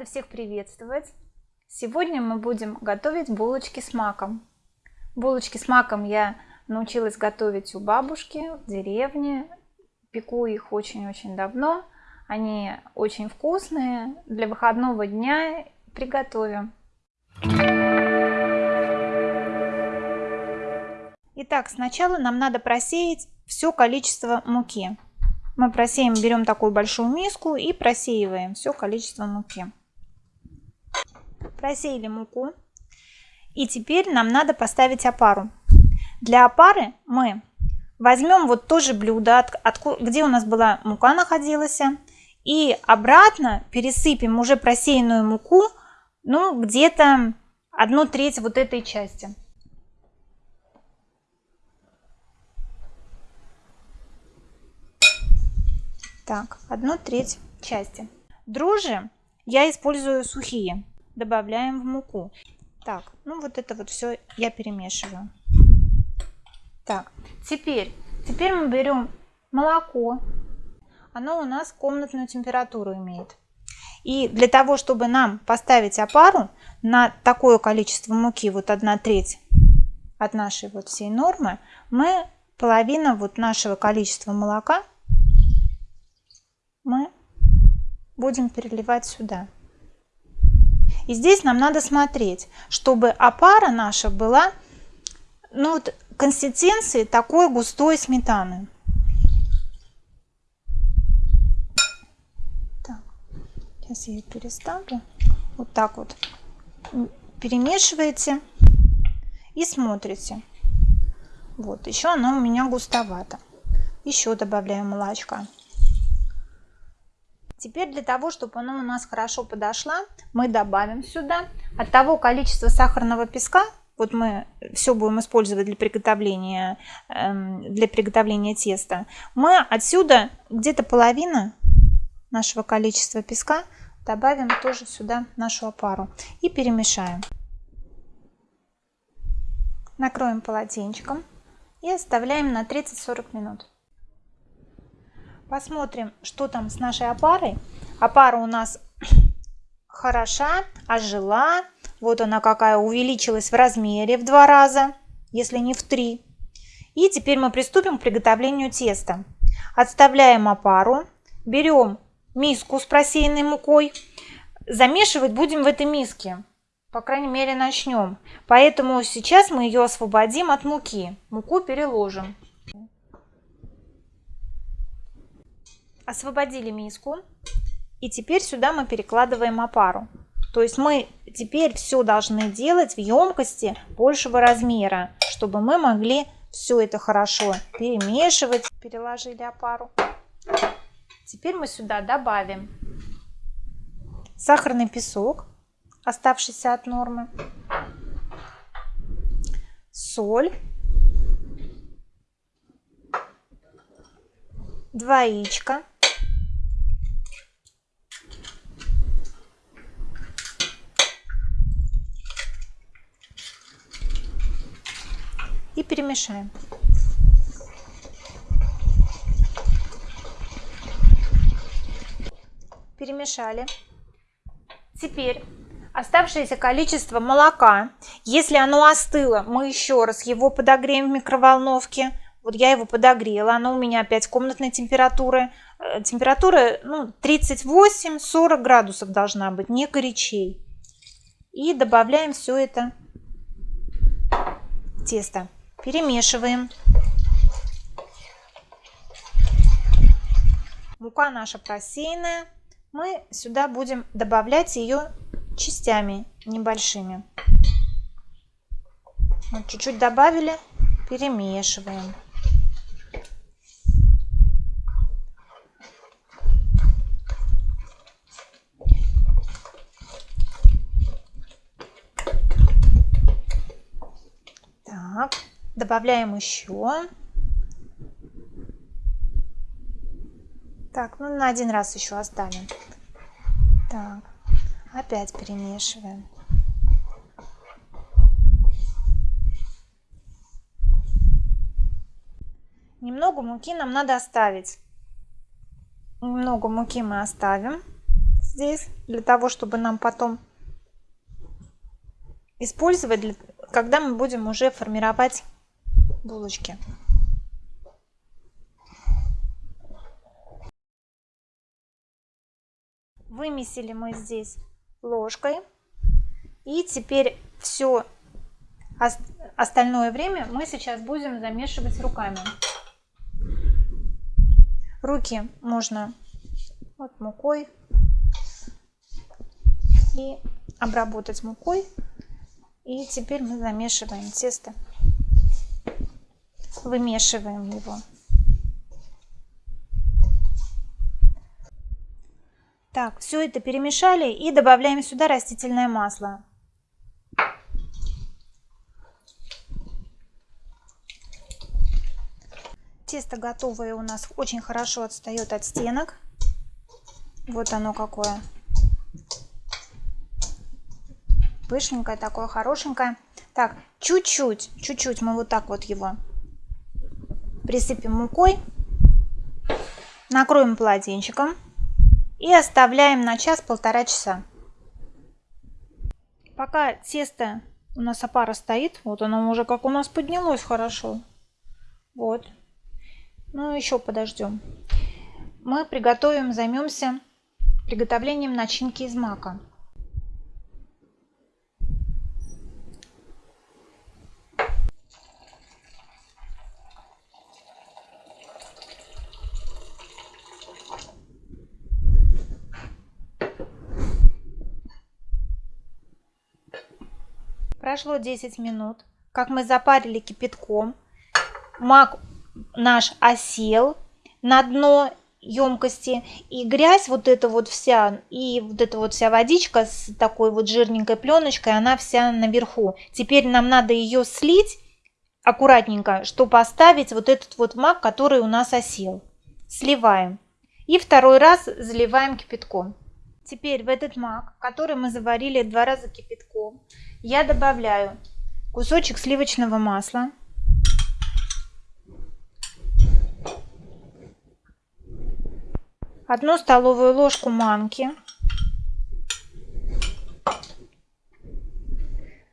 Рада всех приветствовать! Сегодня мы будем готовить булочки с маком. Булочки с маком я научилась готовить у бабушки в деревне. Пеку их очень-очень давно. Они очень вкусные. Для выходного дня приготовим. Итак, сначала нам надо просеять все количество муки. Мы просеем, берем такую большую миску и просеиваем все количество муки. Просеяли муку. И теперь нам надо поставить опару. Для опары мы возьмем вот то же блюдо, от, от, где у нас была мука находилась, и обратно пересыпем уже просеянную муку, ну, где-то одну треть вот этой части. Так, одну треть части. Дрожжи я использую сухие. Добавляем в муку. Так, ну вот это вот все я перемешиваю. Так, теперь, теперь мы берем молоко. Оно у нас комнатную температуру имеет. И для того, чтобы нам поставить опару на такое количество муки, вот 1 треть от нашей вот всей нормы, мы половина вот нашего количества молока мы будем переливать сюда. И здесь нам надо смотреть, чтобы опара наша была ну, вот, консистенции такой густой сметаны. Так, сейчас я ее переставлю. Вот так вот перемешиваете и смотрите. Вот, еще она у меня густовата. Еще добавляю молочка. Теперь для того, чтобы она у нас хорошо подошла, мы добавим сюда от того количества сахарного песка, вот мы все будем использовать для приготовления, эм, для приготовления теста, мы отсюда где-то половина нашего количества песка добавим тоже сюда нашу опару и перемешаем. Накроем полотенчиком и оставляем на 30-40 минут. Посмотрим, что там с нашей опарой. Опара у нас хороша, ожила. Вот она какая увеличилась в размере в два раза, если не в три. И теперь мы приступим к приготовлению теста. Отставляем опару, берем миску с просеянной мукой. Замешивать будем в этой миске. По крайней мере начнем. Поэтому сейчас мы ее освободим от муки. Муку переложим. Освободили миску. И теперь сюда мы перекладываем опару. То есть мы теперь все должны делать в емкости большего размера, чтобы мы могли все это хорошо перемешивать. Переложили опару. Теперь мы сюда добавим сахарный песок, оставшийся от нормы, соль, два яичка, и перемешаем. Перемешали. Теперь оставшееся количество молока, если оно остыло, мы еще раз его подогреем в микроволновке. Вот я его подогрела, оно у меня опять комнатной температуры. Э, температура ну, 38-40 градусов должна быть, не горячей. И добавляем все это тесто. Перемешиваем. Мука наша просеянная. Мы сюда будем добавлять ее частями небольшими. Вот чуть-чуть добавили, перемешиваем. Так. Добавляем еще. Так, ну на один раз еще оставим. Так, опять перемешиваем. Немного муки нам надо оставить. Немного муки мы оставим. здесь, для того, чтобы нам потом использовать, когда мы будем уже формировать булочки. Вымесили мы здесь ложкой. И теперь все остальное время мы сейчас будем замешивать руками. Руки можно вот мукой и обработать мукой. И теперь мы замешиваем тесто, вымешиваем его. Так, все это перемешали и добавляем сюда растительное масло. Тесто готовое у нас очень хорошо отстает от стенок. Вот оно какое. Пышненькое такое, хорошенькое. Так, чуть-чуть, чуть-чуть мы вот так вот его присыпем мукой. Накроем полотенчиком и оставляем на час-полтора часа. Пока тесто у нас опара стоит, вот оно уже как у нас поднялось хорошо. Вот. Ну, еще подождем. Мы приготовим, займемся приготовлением начинки из мака. Прошло 10 минут, как мы запарили кипятком. Мак наш осел на дно емкости и грязь вот эта вот вся и вот эта вот вся водичка с такой вот жирненькой пленочкой она вся наверху. Теперь нам надо ее слить аккуратненько чтобы оставить вот этот вот мак который у нас осел. Сливаем. И второй раз заливаем кипятком теперь в этот мак который мы заварили два раза кипятком я добавляю кусочек сливочного масла, одну столовую ложку манки,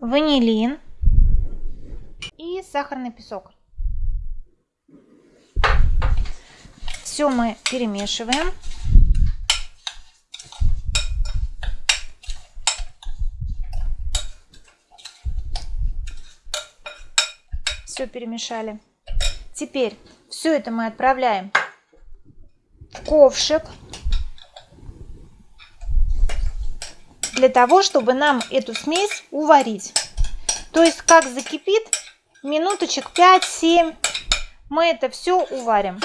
ванилин и сахарный песок. Все мы перемешиваем. Все перемешали. Теперь все это мы отправляем в ковшик. Для того, чтобы нам эту смесь уварить. То есть, как закипит, минуточек 5-7 мы это все уварим.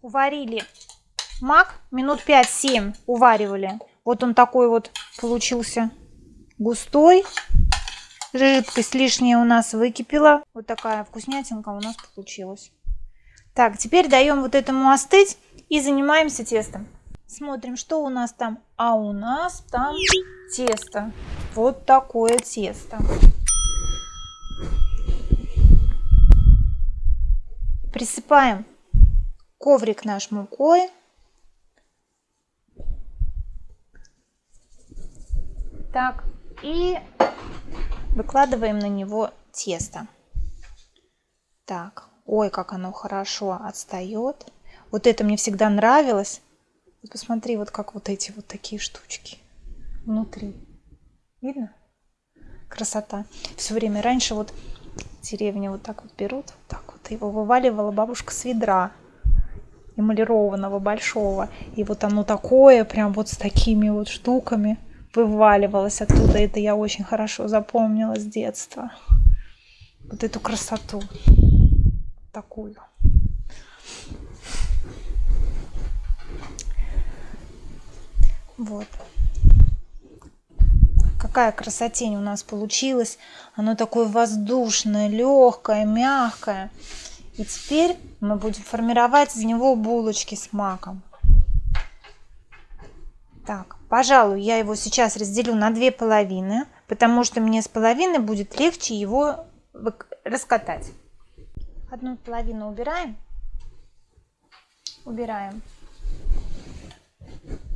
Уварили мак минут 5-7 уваривали. Вот он такой вот получился густой. Жидкость лишняя у нас выкипела. Вот такая вкуснятинка у нас получилась. Так, теперь даем вот этому остыть и занимаемся тестом. Смотрим, что у нас там. А у нас там тесто. Вот такое тесто. Присыпаем коврик наш мукой. Так, и выкладываем на него тесто. Так, ой, как оно хорошо отстает. Вот это мне всегда нравилось. Посмотри, вот как вот эти вот такие штучки внутри. Видно? Красота. Все время раньше вот деревни вот так вот берут, вот так вот его вываливала бабушка с ведра эмалированного большого. И вот оно такое, прям вот с такими вот штуками вываливалось оттуда. Это я очень хорошо запомнила с детства. Вот эту красоту. Такую. Вот. Какая красотень у нас получилась. Оно такое воздушное, легкое, мягкое. И теперь мы будем формировать из него булочки с маком. Так, пожалуй, я его сейчас разделю на две половины, потому что мне с половины будет легче его раскатать. Одну половину убираем. Убираем.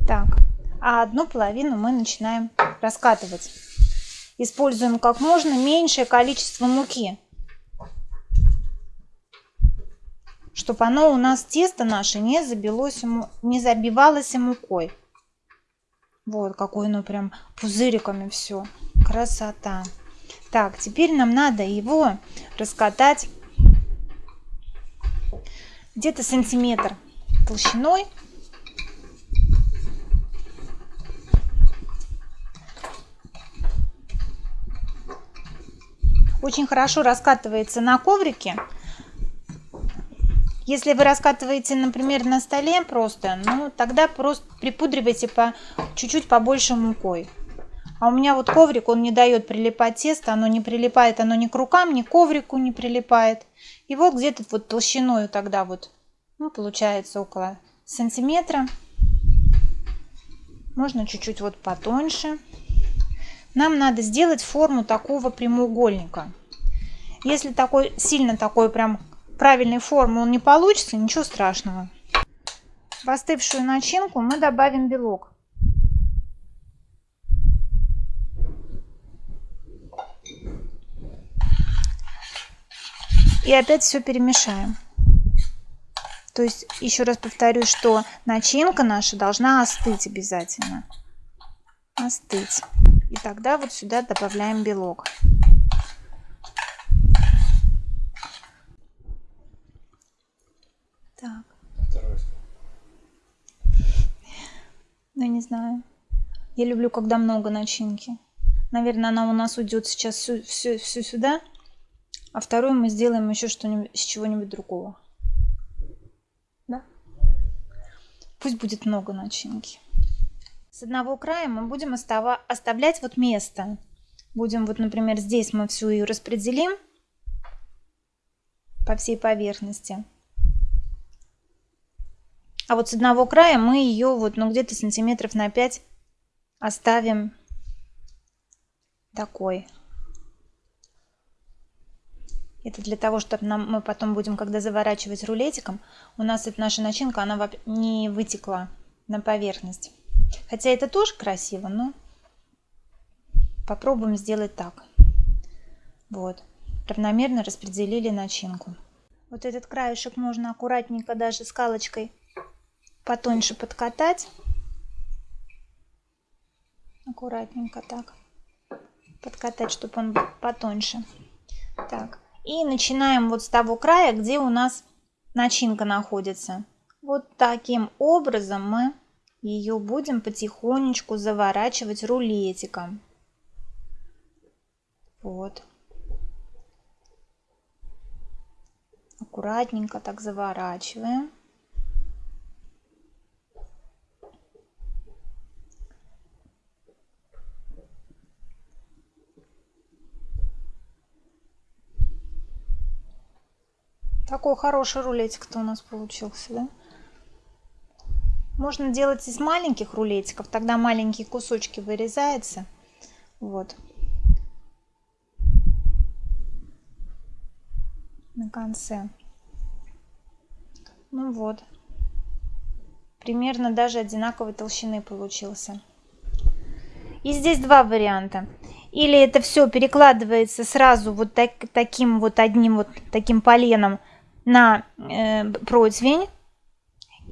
Так, а одну половину мы начинаем раскатывать. Используем как можно меньшее количество муки. Чтобы оно у нас, тесто наше, не, забилось, не забивалось мукой. Вот, какое оно прям пузыриками все. Красота. Так, теперь нам надо его раскатать где-то сантиметр толщиной. Очень хорошо раскатывается на коврике. Если вы раскатываете, например, на столе просто, ну тогда просто припудривайте по чуть-чуть побольше мукой. А у меня вот коврик, он не дает прилипать тесто, оно не прилипает, оно ни к рукам, ни к коврику не прилипает. И вот где-то вот толщиной тогда вот, ну, получается около сантиметра. Можно чуть-чуть вот потоньше. Нам надо сделать форму такого прямоугольника. Если такой сильно такой прям правильной формы он не получится, ничего страшного. В остывшую начинку мы добавим белок. И опять все перемешаем. То есть, еще раз повторю, что начинка наша должна остыть обязательно. Остыть. И тогда вот сюда добавляем белок. Так. Ну, не знаю. Я люблю, когда много начинки. Наверное, она у нас уйдет сейчас всю, всю, всю сюда. А вторую мы сделаем еще что-нибудь с чего-нибудь другого. Да? Пусть будет много начинки. С одного края мы будем остава оставлять вот место. Будем вот, например, здесь мы всю ее распределим по всей поверхности. А вот с одного края мы ее вот, ну, где-то сантиметров на 5 оставим такой. Это для того, чтобы нам, мы потом будем, когда заворачивать рулетиком, у нас эта наша начинка, она не вытекла на поверхность. Хотя это тоже красиво, но попробуем сделать так. Вот. Равномерно распределили начинку. Вот этот краешек можно аккуратненько даже скалочкой потоньше подкатать. Аккуратненько так. Подкатать, чтобы он был потоньше. Так. И начинаем вот с того края, где у нас начинка находится. Вот таким образом мы ее будем потихонечку заворачивать рулетиком. Вот. Аккуратненько так заворачиваем. Такой хороший рулетик-то у нас получился, да? Можно делать из маленьких рулетиков, тогда маленькие кусочки вырезаются. Вот. На конце. Ну вот. Примерно даже одинаковой толщины получился. И здесь два варианта. Или это все перекладывается сразу вот так, таким вот одним вот таким поленом на э, противень.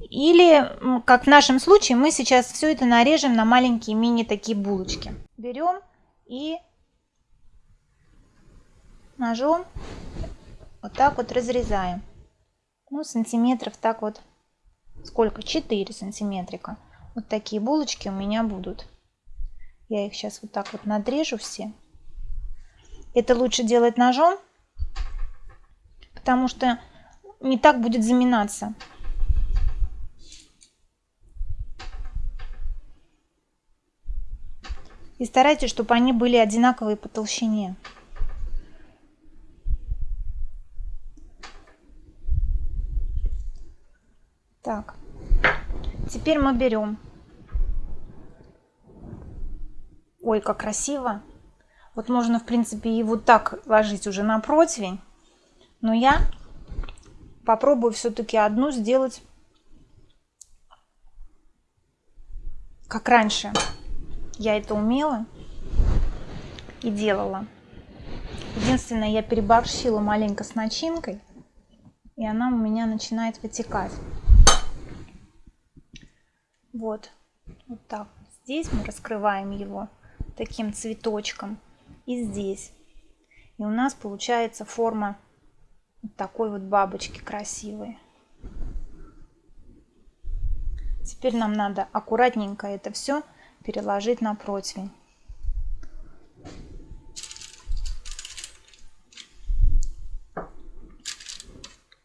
Или, как в нашем случае, мы сейчас все это нарежем на маленькие мини такие булочки. Берем и ножом вот так вот разрезаем. Ну, сантиметров так вот, сколько? 4 сантиметрика. Вот такие булочки у меня будут. Я их сейчас вот так вот надрежу все. Это лучше делать ножом, потому что не так будет заминаться. И старайтесь, чтобы они были одинаковые по толщине. Так, теперь мы берем. Ой, как красиво. Вот можно, в принципе, и вот так ложить уже на противень. Но я попробую все-таки одну сделать как раньше. Я это умела и делала. Единственное, я переборщила маленько с начинкой, и она у меня начинает вытекать. Вот, вот так. Здесь мы раскрываем его таким цветочком и здесь. И у нас получается форма такой вот бабочки красивой. Теперь нам надо аккуратненько это все переложить на противень.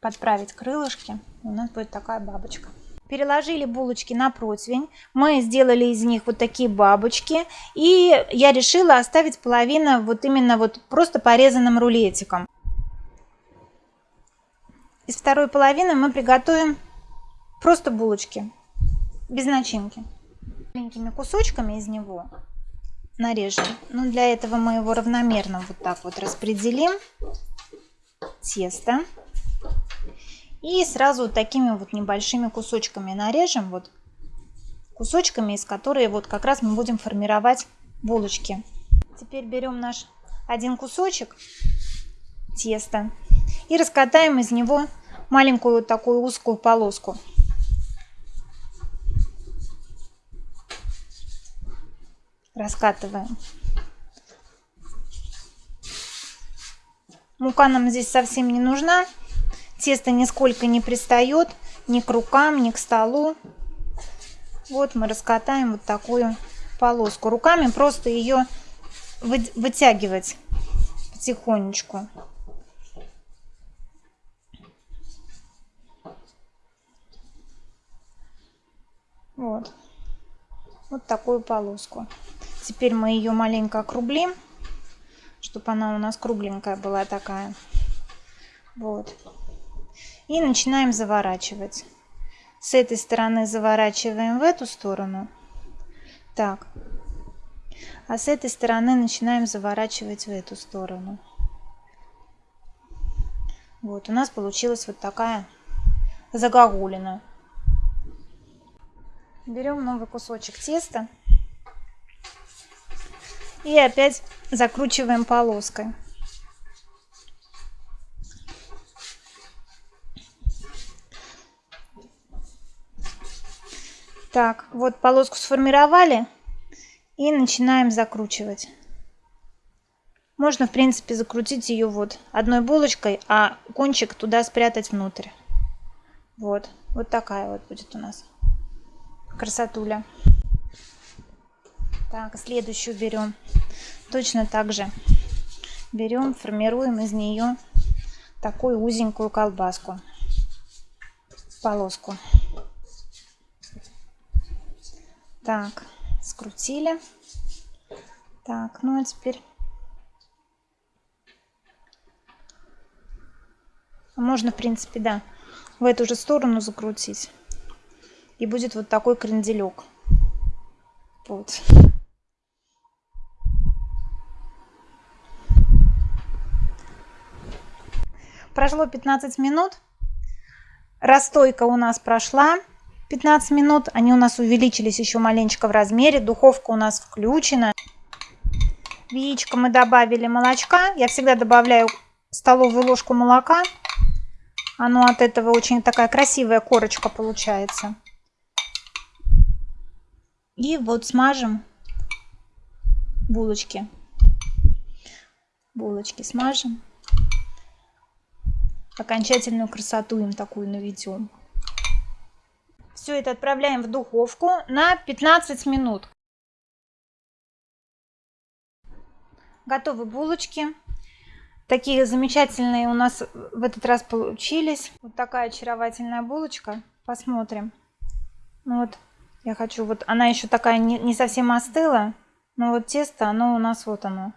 Подправить крылышки. У нас будет такая бабочка. Переложили булочки на противень. Мы сделали из них вот такие бабочки. И я решила оставить половину вот именно вот просто порезанным рулетиком. Из второй половины мы приготовим просто булочки, без начинки. Маленькими кусочками из него нарежем. Но для этого мы его равномерно вот так вот распределим. Тесто. И сразу вот такими вот небольшими кусочками нарежем. Вот кусочками, из которых вот как раз мы будем формировать булочки. Теперь берем наш один кусочек теста и раскатаем из него маленькую вот такую узкую полоску. Раскатываем. Мука нам здесь совсем не нужна. Тесто нисколько не пристает ни к рукам, ни к столу. Вот мы раскатаем вот такую полоску. Руками просто ее вытягивать потихонечку. Вот. Вот такую полоску. Теперь мы ее маленько округлим, чтобы она у нас кругленькая была такая. Вот. И начинаем заворачивать. С этой стороны заворачиваем в эту сторону. Так. А с этой стороны начинаем заворачивать в эту сторону. Вот, у нас получилась вот такая загогулина. Берем новый кусочек теста и опять закручиваем полоской. Так, вот полоску сформировали и начинаем закручивать. Можно, в принципе, закрутить ее вот одной булочкой, а кончик туда спрятать внутрь. Вот, вот такая вот будет у нас красотуля. Так, следующую берем. Точно так же берем, формируем из нее такую узенькую колбаску, полоску. Так, скрутили. Так, ну а теперь можно, в принципе, да, в эту же сторону закрутить. И будет вот такой кренделек. Вот. Прошло 15 минут. Расстойка у нас прошла 15 минут. Они у нас увеличились еще маленечко в размере. Духовка у нас включена. В яичко мы добавили молочка. Я всегда добавляю столовую ложку молока. Оно от этого очень такая красивая корочка получается. И вот смажем булочки. Булочки смажем. Окончательную красоту им такую наведем. Все это отправляем в духовку на 15 минут. Готовы булочки. Такие замечательные у нас в этот раз получились. Вот такая очаровательная булочка. Посмотрим. Ну вот я хочу, вот она еще такая не, не совсем остыла, но вот тесто, оно у нас вот оно,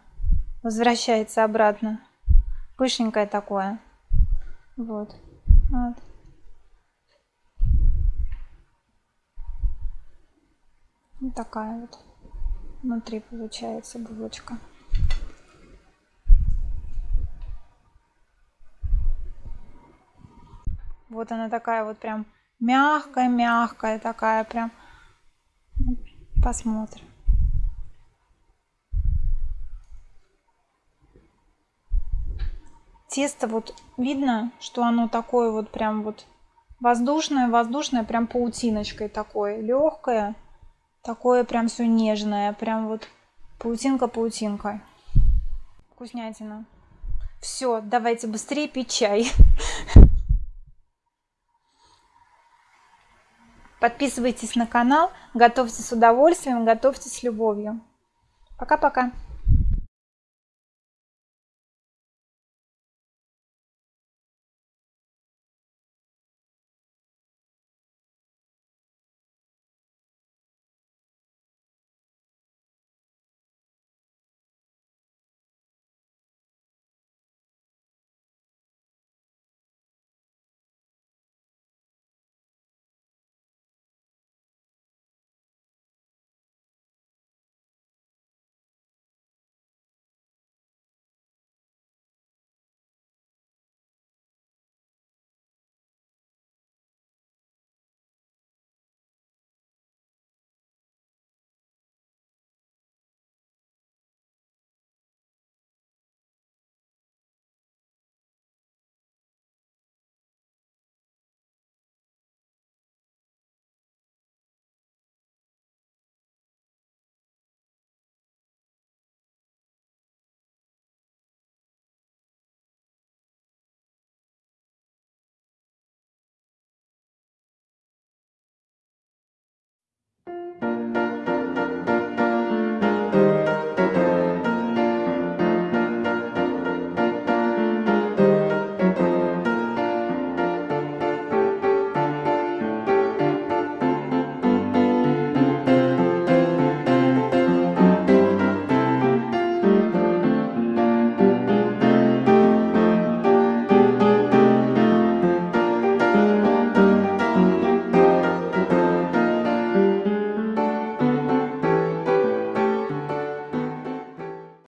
возвращается обратно. Пышненькое такое. Вот. вот. Вот такая вот внутри получается булочка. Вот она такая вот прям мягкая-мягкая такая прям. Посмотрим. Тесто вот видно, что оно такое вот прям вот воздушное, воздушное, прям паутиночкой такое, легкое, такое прям все нежное, прям вот паутинка-паутинка. Вкуснятина. Все, давайте быстрее пить чай. Подписывайтесь на канал, готовьте с удовольствием, готовьте с любовью. Пока-пока.